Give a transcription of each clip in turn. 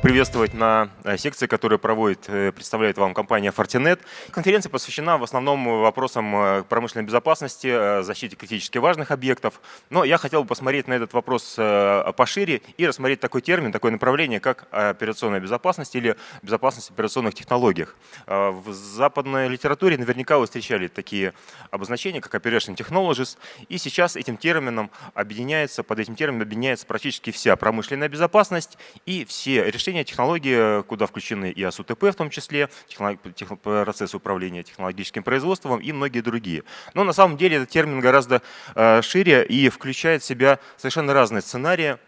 поприветствовать на э, секции, которую проводит, э, представляет вам компания Fortinet. Конференция посвящена в основном вопросам э, промышленной безопасности, защите критически важных объектов. Но я хотел бы посмотреть на этот вопрос пошире и рассмотреть такой термин, такое направление, как операционная безопасность или безопасность в операционных технологиях. В западной литературе наверняка вы встречали такие обозначения, как Operation Technologies, и сейчас этим термином объединяется, под этим термином объединяется практически вся промышленная безопасность и все решения технологии, куда включены и АСУТП в том числе, процессы управления технологическим производством и многие другие. Но на самом деле этот термин гораздо э, шире и включает в себя совершенно разные сценарии,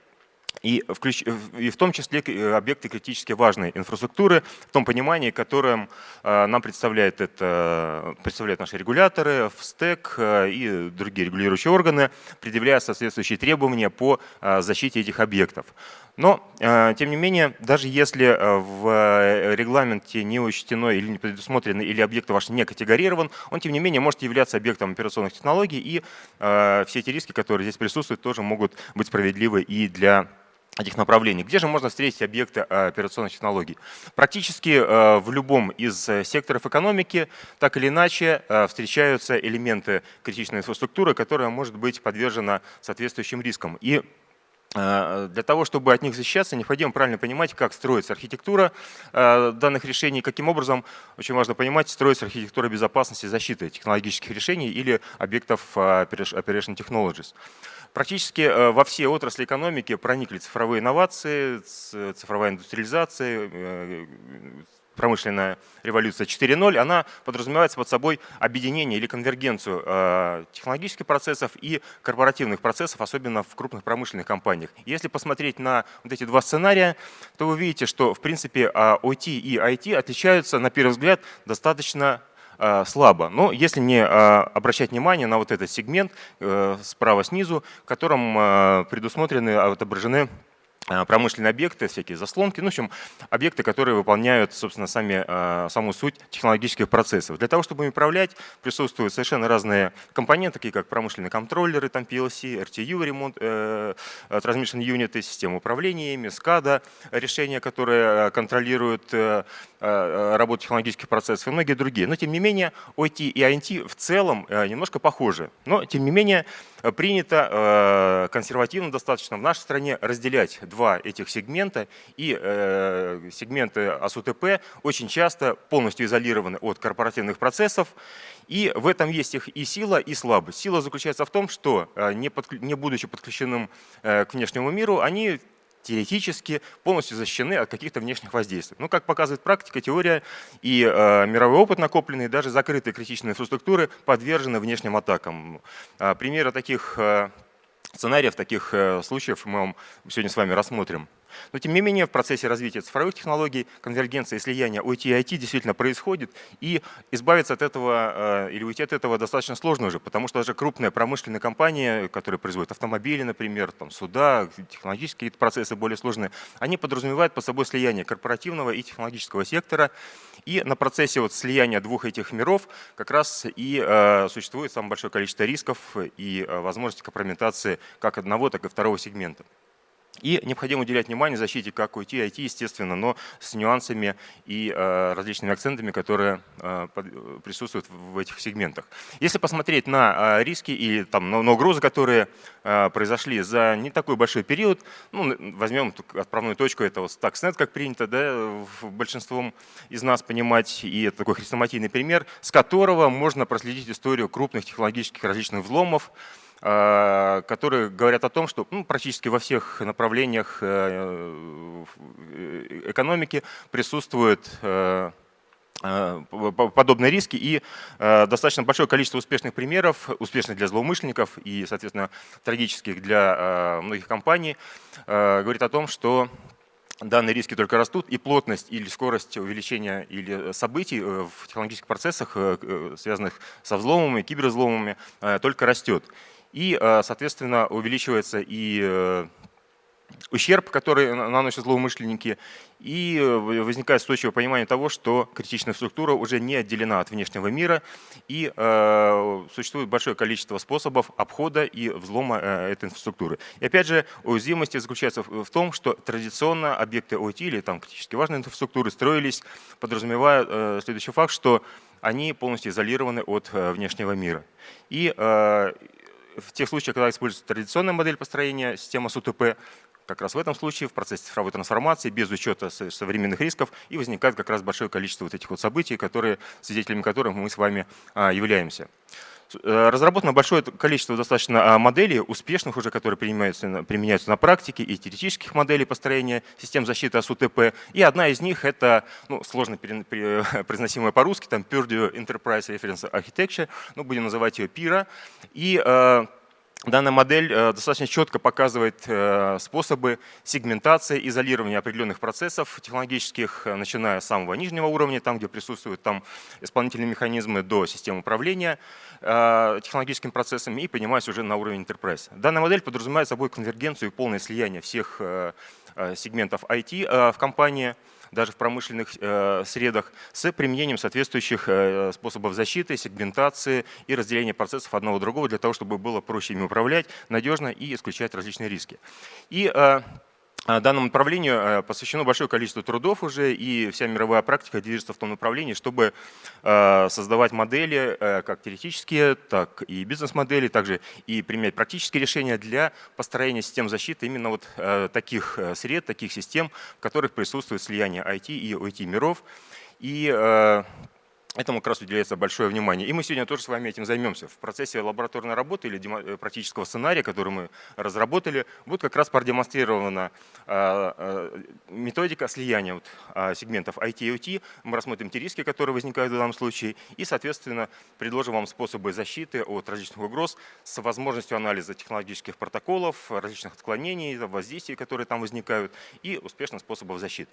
и, включ, и в том числе э, объекты критически важной инфраструктуры в том понимании, которым э, нам представляют, это, представляют наши регуляторы, ФСТЭК и другие регулирующие органы, предъявляя соответствующие требования по защите этих объектов. Но, э, тем не менее, даже если э, в э, регламенте не учтено или не предусмотрено, или объект ваш не категорирован, он, тем не менее, может являться объектом операционных технологий, и все эти риски, которые здесь присутствуют, тоже могут быть справедливы и для этих направлений. Где же можно встретить объекты операционных технологий? Практически в любом из секторов экономики так или иначе встречаются элементы критичной инфраструктуры, которая может быть подвержена соответствующим рискам. И Э, для того, чтобы от них защищаться, необходимо правильно понимать, как строится архитектура э, данных решений, каким образом, очень важно понимать, строится архитектура безопасности защиты технологических решений или объектов э, Operation Technologies. Практически во все отрасли экономики проникли цифровые инновации, цифровая индустриализация, промышленная революция 4.0, она подразумевает под собой объединение или конвергенцию э, технологических процессов и корпоративных процессов, особенно в крупных промышленных компаниях. Если посмотреть на вот эти два сценария, то вы видите, что в принципе OT и IT отличаются на первый взгляд достаточно э, слабо. Но если не э, обращать внимание на вот этот сегмент справа снизу, в котором предусмотрены, отображены Э, промышленные объекты, всякие заслонки, ну, в общем, объекты, которые выполняют, собственно, сами, э, саму суть технологических процессов. Для того, чтобы им управлять, присутствуют совершенно разные компоненты, такие как промышленные контроллеры, там PLC, RTU, ремонт, э, Transmission Unit, система управления ими, SCADA, решения, которые контролируют работу технологических процессов и многие другие. Но, тем не менее, OT и INT в целом немножко похожи. Но, тем не менее, принято консервативно достаточно в нашей стране разделять два этих сегмента, и э, сегменты АСУТП очень часто полностью изолированы от корпоративных процессов, и в этом есть их и сила, и слабость. Сила заключается в том, что э, не, под, не будучи подключенным э, к внешнему миру, они теоретически полностью защищены от каких-то внешних воздействий. Ну, как показывает практика, теория и э, мировой опыт накопленный, даже закрытые критичные инфраструктуры подвержены внешним атакам. Э, примеры таких э, сценариев, таких э, случаев мы вам сегодня с вами рассмотрим. Но тем не менее в процессе развития цифровых технологий конвергенция и слияние OT и IT действительно происходит, и избавиться от этого э, или уйти от этого достаточно сложно уже, потому что даже крупные промышленные компании, которые производят автомобили, например, там, суда, технологические процессы более сложные, они подразумевают под собой слияние корпоративного и технологического сектора, и на процессе вот слияния двух этих миров как раз и э, существует самое большое количество рисков и э, возможности компрометации как одного, так и второго сегмента. И необходимо уделять внимание защите как IT, IT, естественно, но с нюансами и э, различными акцентами, которые э, присутствуют в этих сегментах. Если посмотреть на э, риски и там, на, угрозы, которые произошли за не такой большой период, ну, возьмем отправную точку, это вот Stuxnet, как принято да, большинством из нас понимать, и это такой хрестоматийный пример, с которого можно проследить историю крупных технологических различных взломов, которые говорят о том, что ну, практически во всех направлениях э, экономики присутствуют э, подобные риски и достаточно большое количество успешных примеров, успешных для злоумышленников и, соответственно, трагических для многих компаний, говорит о том, что данные риски только растут, и плотность или скорость увеличения или событий в технологических процессах, связанных со взломами, кибервзломами, только растет. И, э, соответственно, увеличивается и э, ущерб, который наносят злоумышленники, и возникает устойчивое понимание того, что критичная структура уже не отделена от внешнего мира, и э, существует большое количество способов обхода и взлома э, этой инфраструктуры. И опять же, уязвимость заключается в, в том, что традиционно объекты OT или там критически важные инфраструктуры строились, подразумевая э, следующий факт, что они полностью изолированы от э, внешнего мира. И э, в тех случаях, когда используется традиционная модель построения системы СУТП, как раз в этом случае в процессе цифровой трансформации, без учета современных рисков, и возникает как раз большое количество вот этих вот событий, которые, свидетелями которых мы с вами а, являемся. Э, разработано большое количество достаточно а, моделей, успешных уже, которые применяются, применяются на практике, и теоретических моделей построения систем защиты от УТП. И одна из них — это ну, сложно произносимая по-русски, там Purdue Enterprise Reference Architecture, ну, будем называть ее PIRA. И э, Данная модель э, достаточно четко показывает э, способы сегментации, изолирования определенных процессов технологических, э, начиная с самого нижнего уровня, там, где присутствуют там исполнительные механизмы, до системы управления технологическими процессами и поднимаясь уже на уровень enterprise. Данная модель подразумевает собой конвергенцию и полное слияние всех сегментов IT в компании – даже в промышленных э, средах, с применением соответствующих э, способов защиты, сегментации и разделения процессов одного другого для того, чтобы было проще ими управлять надежно и исключать различные риски. И э, Данному направлению э, посвящено большое количество трудов уже, и вся мировая практика движется в том направлении, чтобы э, создавать модели, э, как теоретические, так и бизнес-модели, также и применять практические решения для построения систем защиты именно вот таких сред, таких систем, в которых присутствует слияние IT и OT миров. И Этому как раз уделяется большое внимание. И мы сегодня тоже с вами этим займемся. В процессе лабораторной работы или э, практического сценария, который мы разработали, будет как раз продемонстрирована а, а, методика слияния вот, а, сегментов IT и OT. Мы рассмотрим те риски, которые возникают в данном случае, и, соответственно, предложим вам способы защиты от различных угроз с возможностью анализа технологических протоколов, различных отклонений, воздействий, которые там возникают, и успешных способов защиты.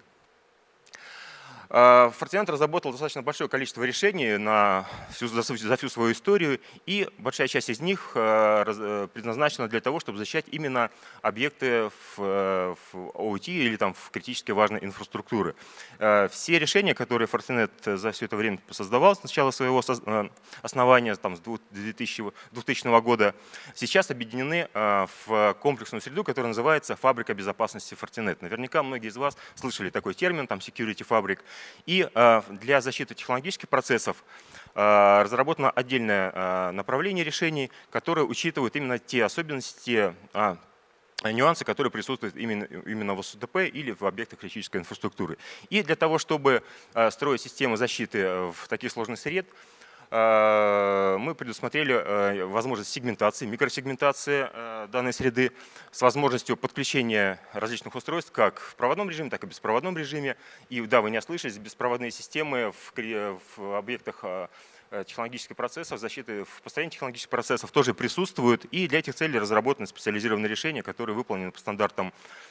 А, разработал достаточно большое количество решений на всю, за, за всю свою историю, и большая часть из них а, э, предназначена для того, чтобы защищать именно объекты в, э, в OT или там, в критически важной инфраструктуры. А, все решения, которые Fortinet за все это время создавал с начала своего э, основания, там, с 2000, 2000 года, сейчас объединены в комплексную среду, которая называется «Фабрика безопасности Fortinet». Наверняка многие из вас слышали такой термин, там Security Fabric. И э, для защиты технологических процессов э, разработано отдельное э, направление решений, которое учитывает именно те особенности, нюансы, которые присутствуют именно, именно в СУТП или в объектах критической инфраструктуры. И для того, чтобы строить системы защиты в таких сложных сред, Э, мы предусмотрели э, возможность сегментации, микросегментации э, данной среды с возможностью подключения различных устройств как в проводном режиме, так и в беспроводном режиме. И да, вы не ослышались, беспроводные системы в, в объектах технологических процессов, защиты в построении технологических процессов тоже присутствуют. И для этих целей разработаны специализированные решения, которые выполнены по стандартам Э,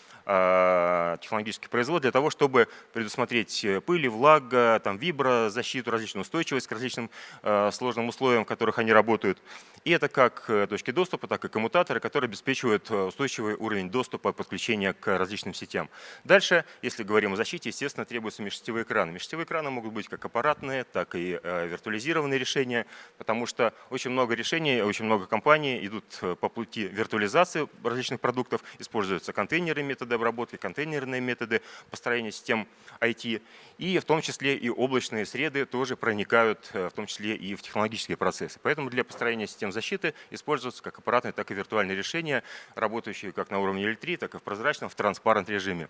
технологических производств для того, чтобы предусмотреть э, пыль, влага, там, вибро, защиту, различную устойчивость к различным э, сложным условиям, в которых они работают. И это как точки доступа, так и коммутаторы, которые обеспечивают устойчивый уровень доступа, подключения к различным сетям. Дальше, если говорим о защите, естественно, требуются межсетевые экраны. Межсетевые экраны могут быть как аппаратные, так и виртуализированные решения, потому что очень много решений, очень много компаний идут по пути виртуализации различных продуктов, используются контейнеры методы обработки, контейнерные методы построения систем IT, и в том числе и облачные среды тоже проникают, э, в том числе и в технологические процессы. Поэтому для построения систем защиты используются как аппаратные, так и виртуальные решения, работающие как на уровне L3, так и в прозрачном, в транспарент режиме.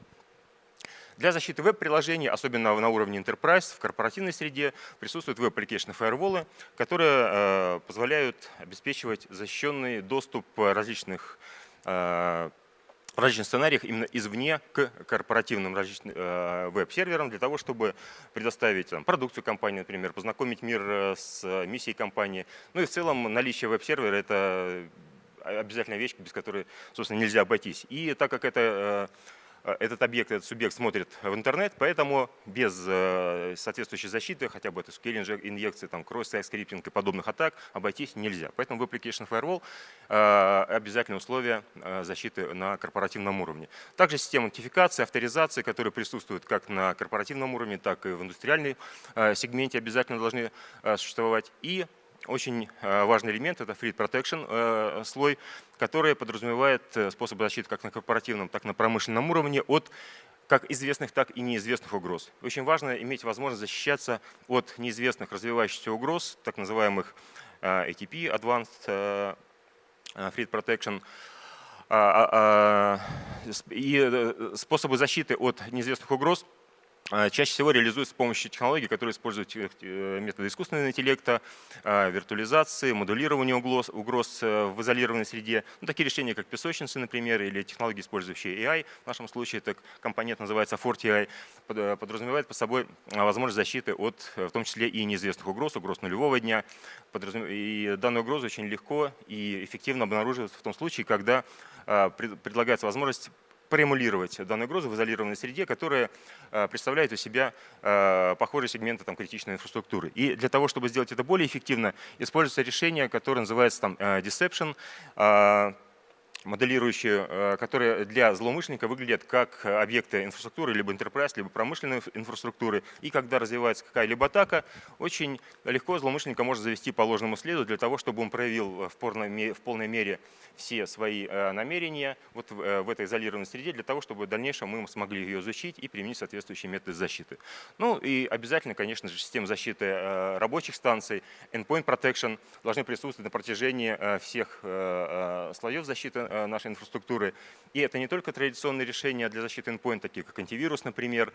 Для защиты веб-приложений, особенно на уровне Enterprise, в корпоративной среде, присутствуют веб-application фаерволы, которые э, позволяют обеспечивать защищенный доступ различных э, различных сценариях именно извне к корпоративным различным э, веб-серверам для того, чтобы предоставить там, продукцию компании, например, познакомить мир э, с миссией компании. Ну и в целом наличие веб-сервера – это обязательная вещь, без которой, собственно, нельзя обойтись. И так как это Э, этот объект, этот субъект смотрит в интернет, поэтому без э, соответствующей защиты, хотя бы это SQL инъекции, там, кросс-сайт скриптинг и подобных атак, обойтись нельзя. Поэтому в Application Firewall э, обязательное условие защиты на корпоративном уровне. Также система нотификации, авторизации, которые присутствуют как на корпоративном уровне, так и в индустриальной сегменте обязательно должны существовать. И очень э, важный элемент – это Free Protection э, слой, который подразумевает э, способы защиты как на корпоративном, так и на промышленном уровне от как известных, так и неизвестных угроз. Очень важно иметь возможность защищаться от неизвестных развивающихся угроз, так называемых ATP, Advanced Threat Protection, а, а, а, и способы защиты от неизвестных угроз – чаще всего реализуется с помощью технологий, которые используют э, э, методы искусственного интеллекта, а, виртуализации, модулирования угроз, угроз э, в изолированной среде. Ну, такие решения, как песочницы, например, или технологии, использующие AI, в нашем случае это компонент называется FortiAI, подразумевает под собой а, возможность защиты от, в том числе и неизвестных угроз, угроз нулевого дня. И данную угрозу очень легко и эффективно обнаруживается в том случае, когда предлагается возможность проэмулировать данную угрозу в изолированной среде, которая э, представляет у себя э, похожие сегменты там, критичной инфраструктуры. И для того, чтобы сделать это более эффективно, используется решение, которое называется там, э, Deception, моделирующие, э, которые для злоумышленника выглядят как объекты инфраструктуры, либо enterprise, либо промышленной инфраструктуры. И когда развивается какая-либо атака, очень легко злоумышленника может завести по ложному следу для того, чтобы он проявил в в полной мере все свои э, намерения вот в, э, в этой изолированной среде, для того, чтобы в дальнейшем мы смогли ее изучить и применить соответствующие методы защиты. Ну и обязательно, конечно же, система защиты рабочих станций, endpoint protection должны присутствовать на протяжении всех слоев защиты нашей инфраструктуры. И это не только традиционные решения для защиты endpoint, такие как антивирус, например,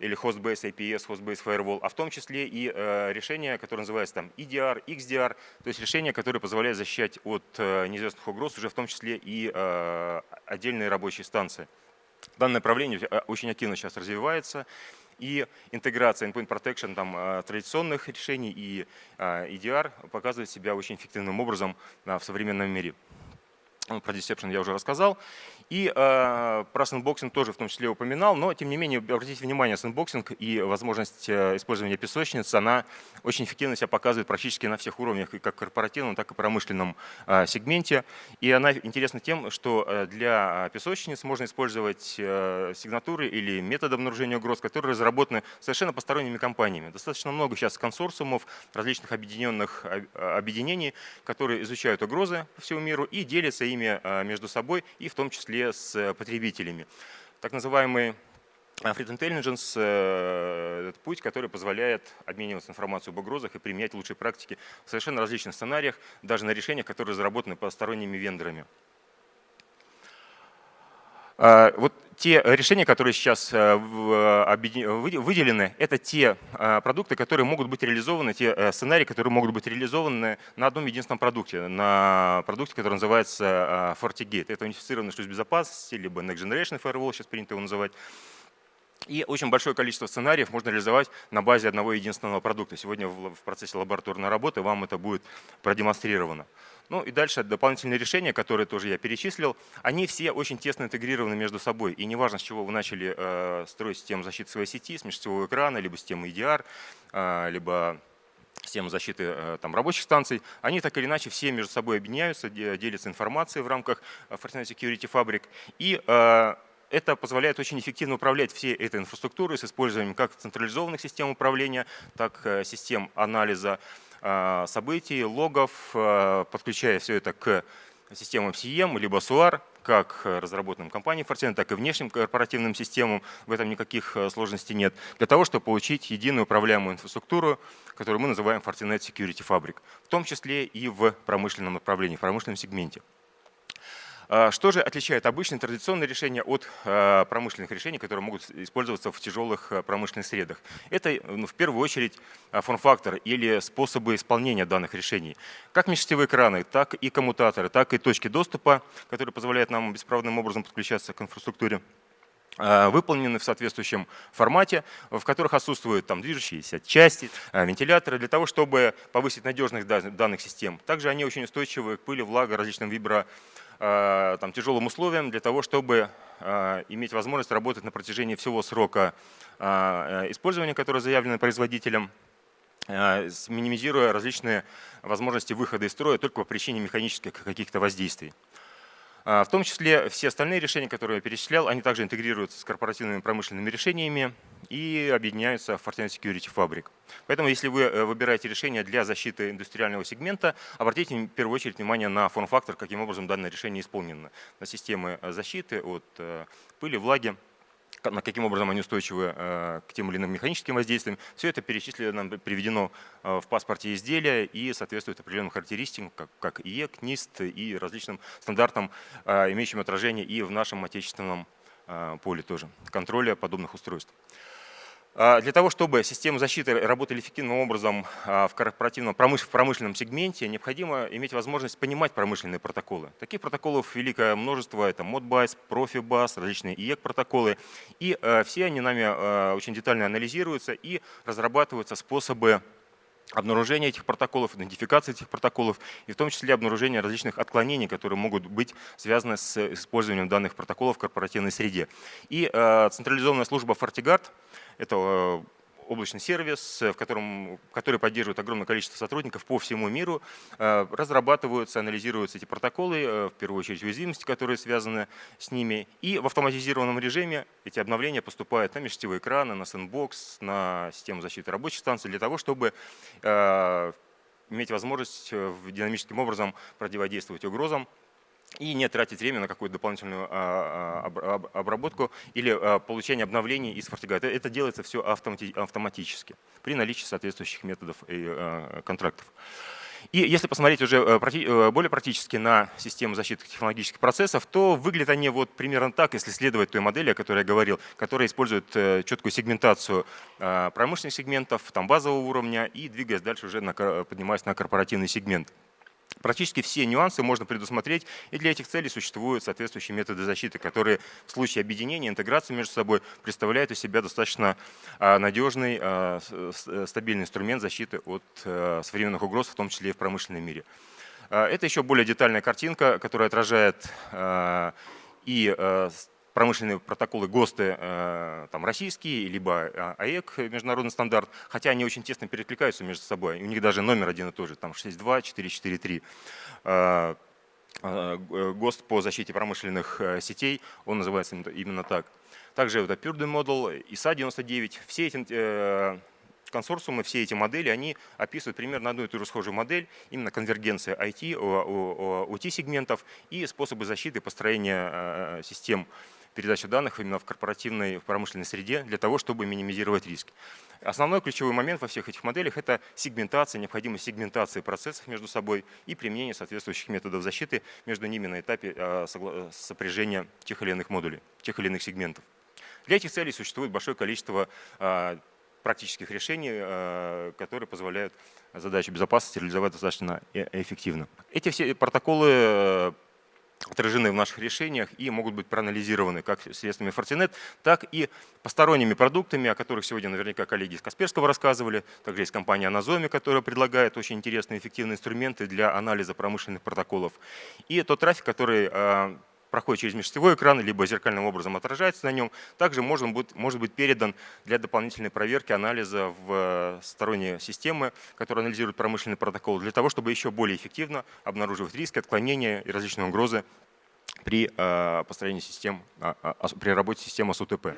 или Host-Base APS, Host-Base Firewall, а в том числе и э, решения, которые называются там EDR, XDR, то есть решения, которые позволяют защищать от э, неизвестных угроз уже в том числе и э, отдельные рабочие станции. Данное направление э, очень активно сейчас развивается, и интеграция Endpoint Protection там, э, традиционных решений и EDR показывает себя очень эффективным образом в современном мире. Ну, про Deception я уже рассказал. И э, про sandboxing тоже в том числе упоминал, но тем не менее обратите внимание, sandboxing и возможность э, использования песочниц, она очень эффективно себя показывает практически на всех уровнях, как корпоративном, так и промышленном э, сегменте. И она интересна тем, что э, для песочниц можно использовать э, сигнатуры или методы обнаружения угроз, которые разработаны совершенно посторонними компаниями. Достаточно много сейчас консорциумов, различных объединенных объединений, которые изучают угрозы по всему миру и делятся ими между собой, и в том числе с э, потребителями. Так называемый Threat Intelligence э, – это путь, который позволяет обмениваться информацией об угрозах и применять лучшие практики в совершенно различных сценариях, даже на решениях, которые разработаны посторонними вендорами. А, вот те решения, которые сейчас э, выделены, это те а, продукты, которые могут быть реализованы, те э, сценарии, которые могут быть реализованы на одном единственном продукте, на продукте, который называется а, FortiGate. Это унифицированный шлюз безопасности, либо Next Generation Firewall, сейчас принято его называть. И очень большое количество сценариев можно реализовать на базе одного единственного продукта. Сегодня в процессе лабораторной работы вам это будет продемонстрировано. Ну и дальше дополнительные решения, которые тоже я перечислил, они все очень тесно интегрированы между собой. И неважно, с чего вы начали э, строить систему защиты своей сети, с межсетевого экрана, либо систему EDR, э, либо систему защиты э, там, рабочих станций, они так или иначе все между собой объединяются, делятся информацией в рамках э, Fortinet Security Fabric. И э, это позволяет очень эффективно управлять всей этой инфраструктурой с использованием как централизованных систем управления, так и систем анализа э, событий, логов, э, подключая все это к системам CEM, либо SUAR, как разработанным компанией Fortinet, так и внешним корпоративным системам. В этом никаких э, сложностей нет. Для того, чтобы получить единую управляемую инфраструктуру, которую мы называем Fortinet Security Fabric, в том числе и в промышленном направлении, в промышленном сегменте. А, что же отличает обычные традиционные решения от а, промышленных решений, которые могут использоваться в тяжелых а, промышленных средах? Это ну, в первую очередь форм-фактор или способы исполнения данных решений. Как межсетевые экраны, так и коммутаторы, так и точки доступа, которые позволяют нам беспроводным образом подключаться к инфраструктуре выполнены в соответствующем формате, в которых отсутствуют там движущиеся части, вентиляторы, для того, чтобы повысить надежность данных систем. Также они очень устойчивы к пыли, влага, различным вибро там, тяжелым условиям для того, чтобы иметь возможность работать на протяжении всего срока использования, которое заявлено производителем, минимизируя различные возможности выхода из строя только по причине механических каких-то воздействий. В том числе все остальные решения, которые я перечислял, они также интегрируются с корпоративными промышленными решениями и объединяются в Fortinet Security Fabric. Поэтому если вы э, выбираете решение для защиты индустриального сегмента, обратите в первую очередь внимание на форм-фактор, каким образом данное решение исполнено. На системы э, защиты от э, пыли, влаги, на каким образом они устойчивы к тем или иным механическим воздействиям. Все это перечислено, приведено в паспорте изделия и соответствует определенным характеристикам, как, как IEC, NIST и различным стандартам, имеющим отражение и в нашем отечественном поле тоже, контроля подобных устройств. А, для того, чтобы системы защиты работали эффективным образом а, в корпоративном в промышленном сегменте, необходимо иметь возможность понимать промышленные протоколы. Таких протоколов великое множество. Это Modbus, Profibus, различные IEC-протоколы. И а, все они нами очень детально анализируются и разрабатываются способы обнаружения этих протоколов, идентификации этих протоколов и в том числе обнаружения различных отклонений, которые могут быть связаны с использованием данных протоколов в корпоративной среде. И централизованная служба FortiGuard – это э, облачный сервис, в котором, который поддерживает огромное количество сотрудников по всему миру. Э, разрабатываются, анализируются эти протоколы, э, в первую очередь уязвимости, которые связаны с ними. И в автоматизированном режиме эти обновления поступают на межсетевые экраны, на сэндбокс, на систему защиты рабочих станций для того, чтобы иметь возможность динамическим образом противодействовать угрозам и не тратить время на какую-то дополнительную а, а, обработку или а, получение обновлений из FortiGuide. Это делается все автоматически при наличии соответствующих методов и контрактов. И если посмотреть уже э, э, более практически на систему защиты технологических процессов, то выглядят они вот примерно так, если следовать той модели, о которой я говорил, которая использует э, четкую сегментацию промышленных сегментов, там базового уровня и двигаясь дальше уже поднимаясь на корпоративный сегмент. Практически все нюансы можно предусмотреть, и для этих целей существуют соответствующие методы защиты, которые в случае объединения, интеграции между собой представляют из себя достаточно а, надежный, а, стабильный инструмент защиты от а, современных угроз, в том числе и в промышленном мире. Это еще более детальная картинка, которая отражает и промышленные протоколы ГОСТы э, там, российские, либо э, АЭК, международный стандарт, хотя они очень тесно перекликаются между собой. У них даже номер один и тот же, там 6.2, 4.4.3. Э, ГОСТ по защите промышленных сетей, он называется именно так. Также это Purdue Model, ISA 99. Все эти консорциумы, все эти модели, они описывают примерно одну и ту же схожую модель, именно конвергенция IT, OT-сегментов и способы защиты построения систем передачи данных именно в корпоративной, в промышленной среде для того, чтобы минимизировать риски. Основной ключевой момент во всех этих моделях – это сегментация, необходимость сегментации процессов между собой и применение соответствующих методов защиты между ними на этапе а, сопряжения тех или иных модулей, тех или иных сегментов. Для этих целей существует большое количество а, практических решений, а, которые позволяют задачу безопасности реализовать достаточно э, эффективно. Эти все протоколы отражены в наших решениях и могут быть проанализированы как средствами Fortinet, так и посторонними продуктами, о которых сегодня наверняка коллеги из Касперского рассказывали. Также есть компания Anazome, которая предлагает очень интересные эффективные инструменты для анализа промышленных протоколов. И тот трафик, который а, проходит через межсетевой экран, либо зеркальным образом отражается на нем, также может быть, может быть передан для дополнительной проверки анализа в э, сторонние системы, которые анализируют промышленный протокол, для того, чтобы еще более эффективно обнаруживать риски, отклонения и различные угрозы при э, построении систем, а, а, при работе системы с УТП.